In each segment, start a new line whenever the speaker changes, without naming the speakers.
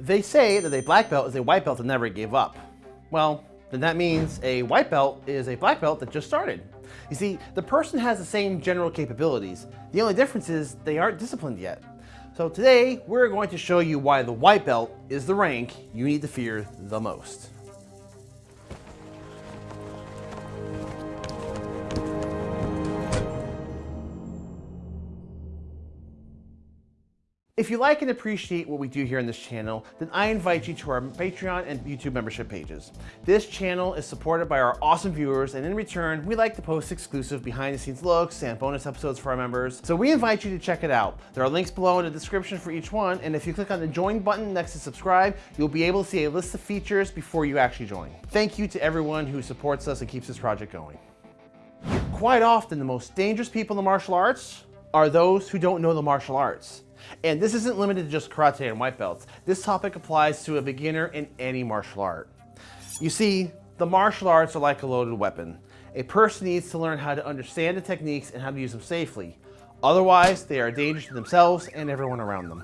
They say that a black belt is a white belt that never gave up. Well, then that means a white belt is a black belt that just started. You see, the person has the same general capabilities. The only difference is they aren't disciplined yet. So today, we're going to show you why the white belt is the rank you need to fear the most. If you like and appreciate what we do here on this channel, then I invite you to our Patreon and YouTube membership pages. This channel is supported by our awesome viewers, and in return, we like to post exclusive behind the scenes looks and bonus episodes for our members. So we invite you to check it out. There are links below in the description for each one, and if you click on the join button next to subscribe, you'll be able to see a list of features before you actually join. Thank you to everyone who supports us and keeps this project going. Quite often, the most dangerous people in the martial arts are those who don't know the martial arts. And this isn't limited to just karate and white belts. This topic applies to a beginner in any martial art. You see, the martial arts are like a loaded weapon. A person needs to learn how to understand the techniques and how to use them safely. Otherwise, they are dangerous to themselves and everyone around them.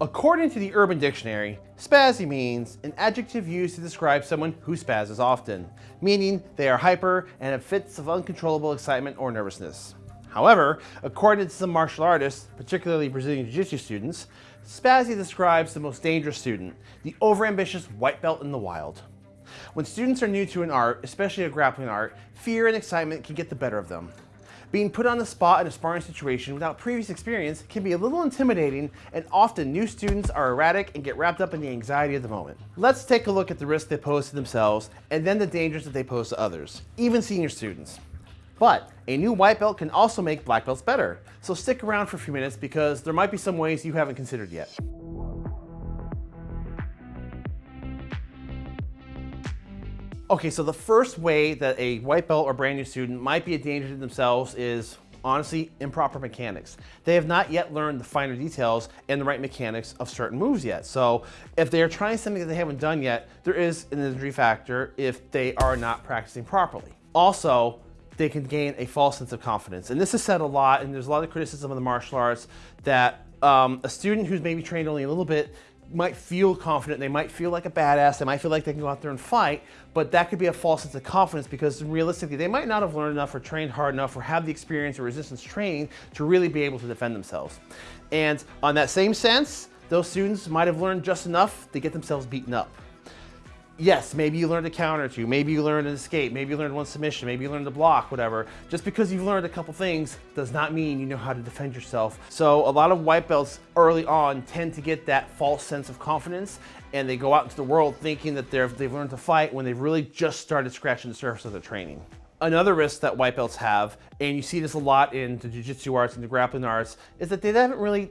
According to the Urban Dictionary, spazzy means an adjective used to describe someone who spazzes often, meaning they are hyper and have fits of uncontrollable excitement or nervousness. However, according to some martial artists, particularly Brazilian Jiu-Jitsu students, Spazzy describes the most dangerous student, the overambitious white belt in the wild. When students are new to an art, especially a grappling art, fear and excitement can get the better of them. Being put on the spot in a sparring situation without previous experience can be a little intimidating and often new students are erratic and get wrapped up in the anxiety of the moment. Let's take a look at the risks they pose to themselves and then the dangers that they pose to others, even senior students. But a new white belt can also make black belts better. So stick around for a few minutes because there might be some ways you haven't considered yet. Okay, so the first way that a white belt or brand new student might be a danger to themselves is honestly improper mechanics. They have not yet learned the finer details and the right mechanics of certain moves yet. So if they are trying something that they haven't done yet, there is an injury factor if they are not practicing properly. Also, they can gain a false sense of confidence. And this is said a lot, and there's a lot of criticism of the martial arts that um, a student who's maybe trained only a little bit might feel confident, they might feel like a badass, they might feel like they can go out there and fight, but that could be a false sense of confidence because realistically, they might not have learned enough or trained hard enough or have the experience or resistance training to really be able to defend themselves. And on that same sense, those students might have learned just enough to get themselves beaten up yes, maybe you learned a counter to, maybe you learned an escape, maybe you learned one submission, maybe you learned a block, whatever. Just because you've learned a couple things does not mean you know how to defend yourself. So a lot of white belts early on tend to get that false sense of confidence and they go out into the world thinking that they've they've learned to fight when they've really just started scratching the surface of their training. Another risk that white belts have, and you see this a lot in the jiu-jitsu arts and the grappling arts, is that they haven't really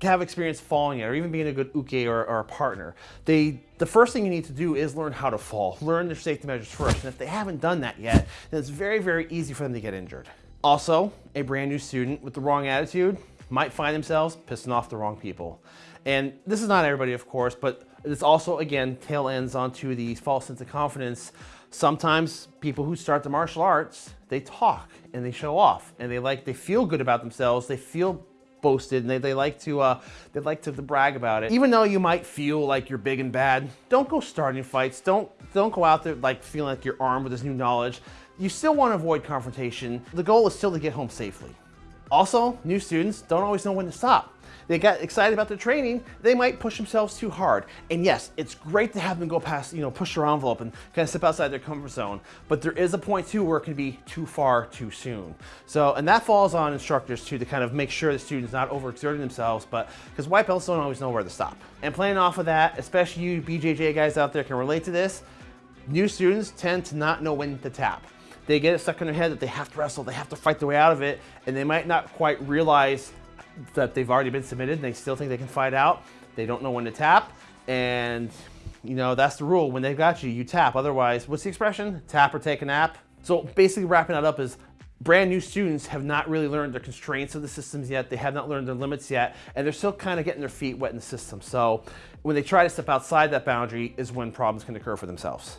have experience falling yet, or even being a good uke or, or, a partner. They, the first thing you need to do is learn how to fall. Learn their safety measures first. And if they haven't done that yet, then it's very, very easy for them to get injured. Also, a brand new student with the wrong attitude might find themselves pissing off the wrong people. And this is not everybody, of course, but it's also, again, tail ends onto the false sense of confidence. Sometimes people who start the martial arts, they talk and they show off and they like, they feel good about themselves. They feel boasted and they, they like to uh, they like to, brag about it. Even though you might feel like you're big and bad, don't go starting fights. Don't don't go out there like feeling like you're armed with this new knowledge. You still want to avoid confrontation. The goal is still to get home safely. Also, new students don't always know when to stop they got excited about the training, they might push themselves too hard. And yes, it's great to have them go past, you know, push their envelope and kind of step outside their comfort zone. But there is a point too where it can be too far too soon. So, and that falls on instructors too to kind of make sure the students not overexerting themselves, but because white belts don't always know where to stop. And playing off of that, especially you BJJ guys out there can relate to this, new students tend to not know when to tap they get it stuck in their head that they have to wrestle, they have to fight their way out of it, and they might not quite realize that they've already been submitted and they still think they can fight out. They don't know when to tap. And, you know, that's the rule. When they've got you, you tap. Otherwise, what's the expression? Tap or take a nap. So basically wrapping that up is brand new students have not really learned the constraints of the systems yet. They have not learned their limits yet, and they're still kind of getting their feet wet in the system. So when they try to step outside that boundary is when problems can occur for themselves.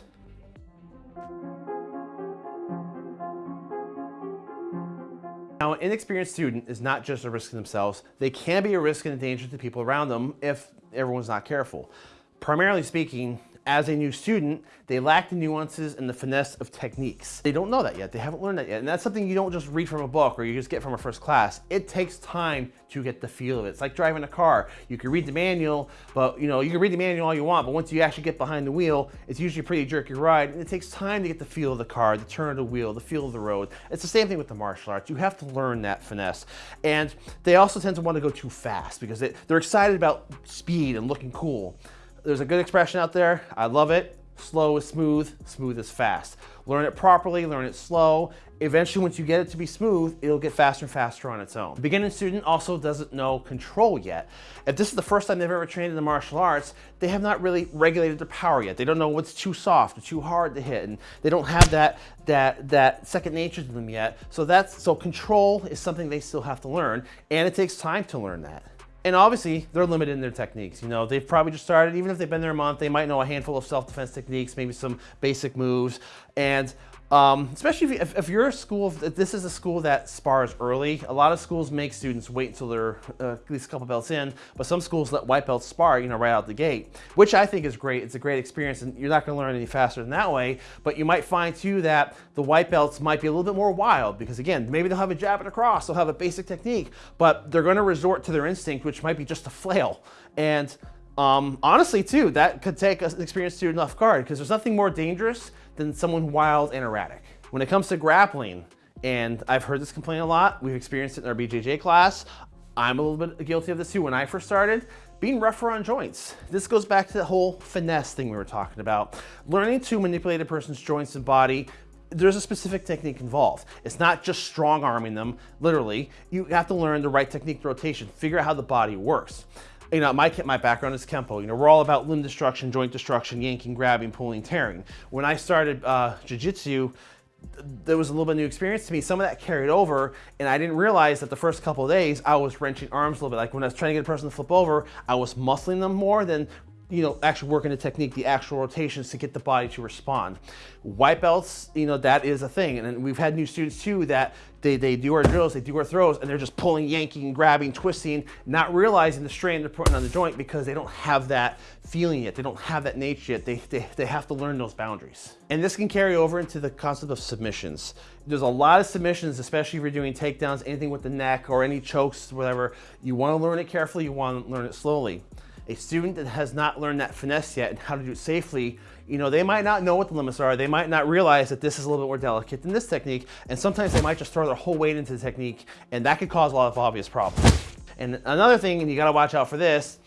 Now, an inexperienced student is not just a risk to themselves. They can be a risk and a danger to people around them if everyone's not careful. Primarily speaking, as a new student, they lack the nuances and the finesse of techniques. They don't know that yet. They haven't learned that yet. And that's something you don't just read from a book or you just get from a first class. It takes time to get the feel of it. It's like driving a car. You can read the manual, but you know, you can read the manual all you want, but once you actually get behind the wheel, it's usually a pretty jerky ride. And it takes time to get the feel of the car, the turn of the wheel, the feel of the road. It's the same thing with the martial arts. You have to learn that finesse. And they also tend to want to go too fast because they, they're excited about speed and looking cool. There's a good expression out there. I love it. Slow is smooth, smooth is fast. Learn it properly, learn it slow. Eventually, once you get it to be smooth, it'll get faster and faster on its own. The beginning student also doesn't know control yet. If this is the first time they've ever trained in the martial arts, they have not really regulated their power yet. They don't know what's too soft or too hard to hit, and they don't have that, that, that second nature to them yet. So that's, so control is something they still have to learn, and it takes time to learn that. And obviously, they're limited in their techniques. You know, they've probably just started, even if they've been there a month, they might know a handful of self-defense techniques, maybe some basic moves. And um, especially if, if, you're a school, if this is a school that spars early, a lot of schools make students wait until they're uh, at least a couple belts in, but some schools let white belts spar, you know, right out the gate, which I think is great. It's a great experience and you're not gonna learn any faster than that way, but you might find too that the white belts might be a little bit more wild because again, maybe they'll have a jab and a cross, they'll have a basic technique, but they're gonna resort to their instinct, which might be just a flail. And um, honestly, too, that could take an experienced student off guard because there's nothing more dangerous than someone wild and erratic. When it comes to grappling, and I've heard this complaint a lot, we've experienced it in our BJJ class, I'm a little bit guilty of this too. When I first started, being rougher on joints. This goes back to the whole finesse thing we were talking about. Learning to manipulate a person's joints and body there's a specific technique involved. It's not just strong arming them, literally. You have to learn the right technique rotation, figure out how the body works you know, my, my background is Kempo. You know, we're all about limb destruction, joint destruction, yanking, grabbing, pulling, tearing. When I started uh, Jiu-Jitsu, there was a little bit new experience to me. Some of that carried over, and I didn't realize that the first couple days I was wrenching arms a little bit. Like when I was trying to get a person to flip over, I was muscling them more than you know, actually working the technique, the actual rotations to get the body to respond. White belts, you know, that is a thing. And we've had new students too that they, they do our drills, they do our throws, and they're just pulling, yanking, grabbing, twisting, not realizing the strain they're putting on the joint because they don't have that feeling yet. They don't have that nature yet. They, they, they have to learn those boundaries. And this can carry over into the concept of submissions. There's a lot of submissions, especially if you're doing takedowns, anything with the neck or any chokes, whatever. You want to learn it carefully, you want to learn it slowly a student that has not learned that finesse yet and how to do it safely, you know, they might not know what the limits are. They might not realize that this is a little bit more delicate than this technique. And sometimes they might just throw their whole weight into the technique and that could cause a lot of obvious problems. And another thing, and you gotta watch out for this,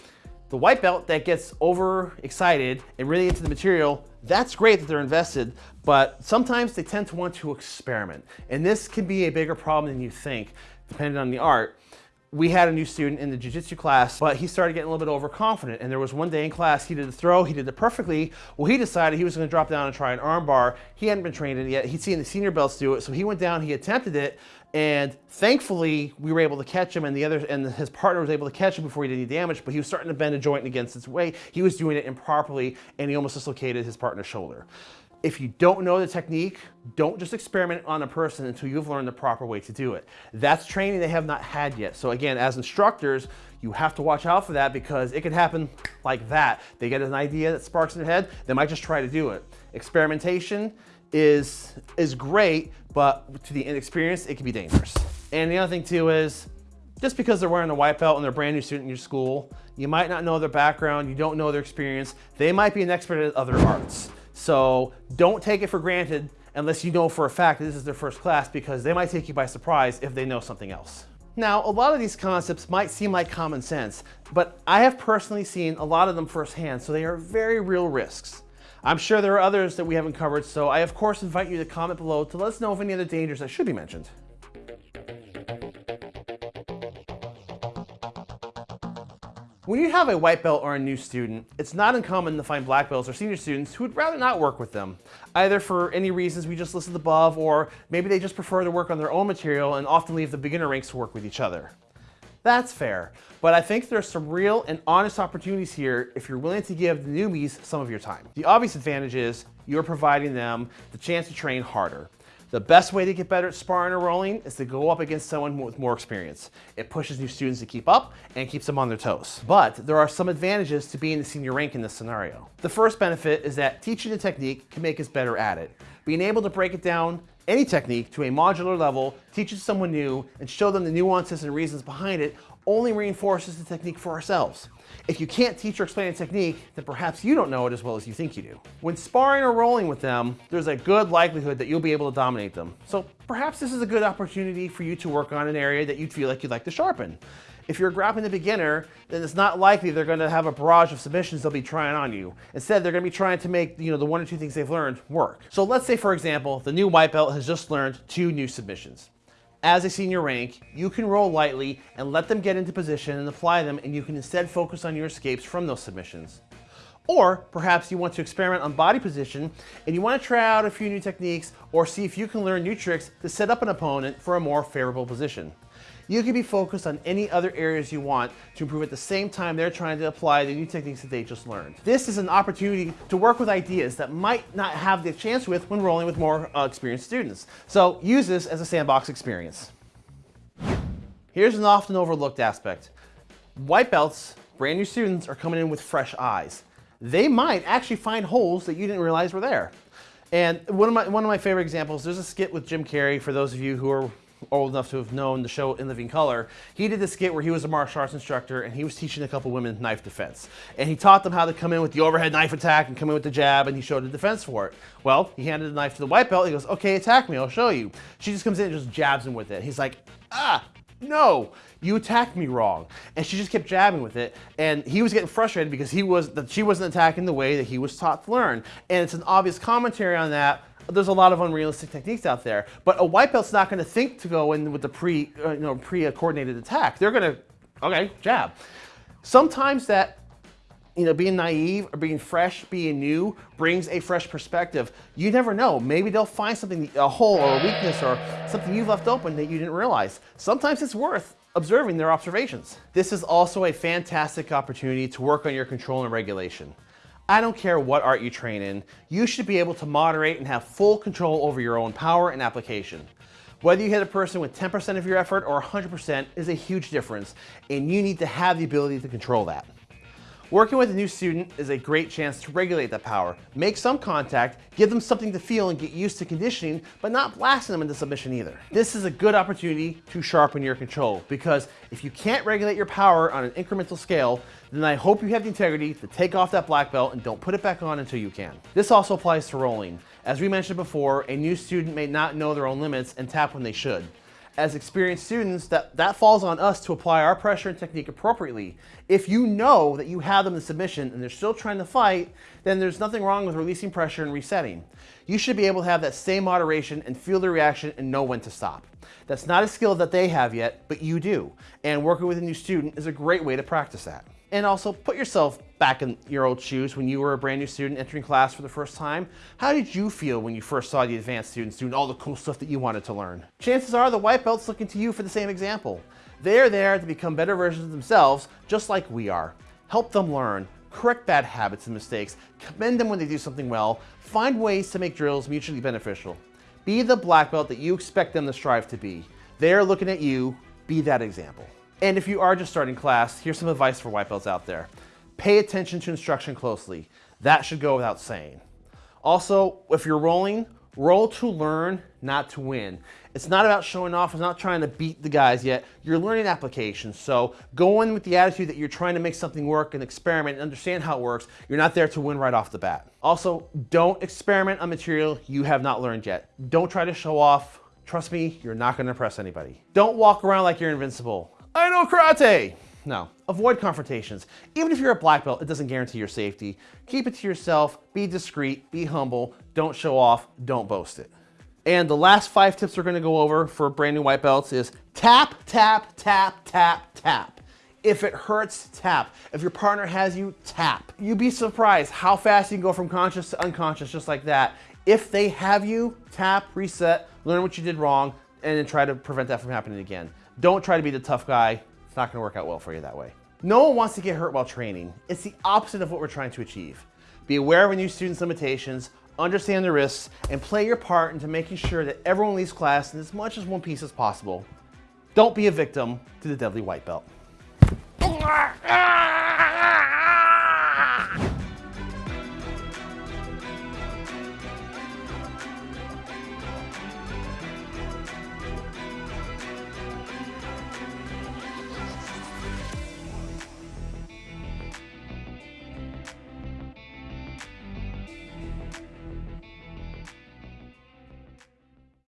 the white belt that gets over excited and really into the material, that's great that they're invested, but sometimes they tend to want to experiment. And this can be a bigger problem than you think, depending on the art we had a new student in the jiu-jitsu class, but he started getting a little bit overconfident. And there was one day in class, he did a throw, he did it perfectly. Well, he decided he was gonna drop down and try an armbar. He hadn't been trained in it yet. He'd seen the senior belts do it. So he went down, he attempted it. And thankfully, we were able to catch him and the other, and his partner was able to catch him before he did any damage, but he was starting to bend a joint against its weight. He was doing it improperly and he almost dislocated his partner's shoulder. If you don't know the technique, don't just experiment on a person until you've learned the proper way to do it. That's training they have not had yet. So again, as instructors, you have to watch out for that because it can happen like that. They get an idea that sparks in their head, they might just try to do it. Experimentation is, is great, but to the inexperienced, it can be dangerous. And the other thing too is, just because they're wearing a white belt and they're a brand new student in your school, you might not know their background, you don't know their experience, they might be an expert at other arts. So don't take it for granted unless you know for a fact that this is their first class because they might take you by surprise if they know something else. Now, a lot of these concepts might seem like common sense, but I have personally seen a lot of them firsthand, so they are very real risks. I'm sure there are others that we haven't covered, so I of course invite you to comment below to let us know of any other dangers that should be mentioned. When you have a white belt or a new student, it's not uncommon to find black belts or senior students who would rather not work with them, either for any reasons we just listed above, or maybe they just prefer to work on their own material and often leave the beginner ranks to work with each other. That's fair, but I think there's some real and honest opportunities here if you're willing to give the newbies some of your time. The obvious advantage is you're providing them the chance to train harder. The best way to get better at sparring or rolling is to go up against someone with more experience. It pushes new students to keep up and keeps them on their toes. But there are some advantages to being the senior rank in this scenario. The first benefit is that teaching a technique can make us better at it. Being able to break it down any technique to a modular level, teaches someone new, and show them the nuances and reasons behind it only reinforces the technique for ourselves. If you can't teach or explain a technique, then perhaps you don't know it as well as you think you do. When sparring or rolling with them, there's a good likelihood that you'll be able to dominate them. So perhaps this is a good opportunity for you to work on an area that you feel like you'd like to sharpen. If you're grappling a beginner, then it's not likely they're going to have a barrage of submissions they'll be trying on you. Instead, they're going to be trying to make you know the one or two things they've learned work. So let's say, for example, the new white belt has just learned two new submissions. As a senior rank, you can roll lightly and let them get into position and apply them, and you can instead focus on your escapes from those submissions. Or perhaps you want to experiment on body position and you want to try out a few new techniques or see if you can learn new tricks to set up an opponent for a more favorable position. You can be focused on any other areas you want to improve at the same time they're trying to apply the new techniques that they just learned. This is an opportunity to work with ideas that might not have the chance with when rolling with more uh, experienced students. So use this as a sandbox experience. Here's an often overlooked aspect. White belts, brand new students, are coming in with fresh eyes. They might actually find holes that you didn't realize were there. And one of my, one of my favorite examples, there's a skit with Jim Carrey, for those of you who are old enough to have known the show In Living Color, he did this skit where he was a martial arts instructor and he was teaching a couple women knife defense. And he taught them how to come in with the overhead knife attack and come in with the jab and he showed a defense for it. Well, he handed the knife to the white belt. He goes, okay, attack me, I'll show you. She just comes in and just jabs him with it. He's like, ah, no, you attacked me wrong. And she just kept jabbing with it. And he was getting frustrated because he was that she wasn't attacking the way that he was taught to learn. And it's an obvious commentary on that there's a lot of unrealistic techniques out there. But a white belt's not going to think to go in with the pre, uh, you know, pre-coordinated attack. They're going to, okay, jab. Sometimes that, you know, being naive or being fresh, being new, brings a fresh perspective. You never know. Maybe they'll find something, a hole or a weakness or something you've left open that you didn't realize. Sometimes it's worth observing their observations. This is also a fantastic opportunity to work on your control and regulation. I don't care what art you train in, you should be able to moderate and have full control over your own power and application. Whether you hit a person with 10% of your effort or 100% is a huge difference, and you need to have the ability to control that. Working with a new student is a great chance to regulate that power, make some contact, give them something to feel and get used to conditioning, but not blasting them into submission either. This is a good opportunity to sharpen your control because if you can't regulate your power on an incremental scale, then I hope you have the integrity to take off that black belt and don't put it back on until you can. This also applies to rolling. As we mentioned before, a new student may not know their own limits and tap when they should as experienced students, that, that falls on us to apply our pressure and technique appropriately. If you know that you have them in submission and they're still trying to fight, then there's nothing wrong with releasing pressure and resetting. You should be able to have that same moderation and feel the reaction and know when to stop. That's not a skill that they have yet, but you do. And working with a new student is a great way to practice that. And also put yourself back in your old shoes when you were a brand new student entering class for the first time. How did you feel when you first saw the advanced students doing all the cool stuff that you wanted to learn? Chances are the white belt's looking to you for the same example. They're there to become better versions of themselves, just like we are. Help them learn, correct bad habits and mistakes, commend them when they do something well, find ways to make drills mutually beneficial. Be the black belt that you expect them to strive to be. They're looking at you, be that example. And if you are just starting class, here's some advice for white belts out there. Pay attention to instruction closely. That should go without saying. Also, if you're rolling, roll to learn, not to win. It's not about showing off, it's not trying to beat the guys yet. You're learning applications, so go in with the attitude that you're trying to make something work and experiment and understand how it works. You're not there to win right off the bat. Also, don't experiment on material you have not learned yet. Don't try to show off. Trust me, you're not gonna impress anybody. Don't walk around like you're invincible. I know karate. No, avoid confrontations. Even if you're a black belt, it doesn't guarantee your safety. Keep it to yourself, be discreet, be humble, don't show off, don't boast it. And the last five tips we're gonna go over for brand new white belts is tap, tap, tap, tap, tap. If it hurts, tap. If your partner has you, tap. You'd be surprised how fast you can go from conscious to unconscious just like that. If they have you, tap, reset, learn what you did wrong, and then try to prevent that from happening again. Don't try to be the tough guy. It's not gonna work out well for you that way. No one wants to get hurt while training. It's the opposite of what we're trying to achieve. Be aware of a new student's limitations, understand the risks, and play your part into making sure that everyone leaves class in as much as one piece as possible. Don't be a victim to the deadly white belt. Ah!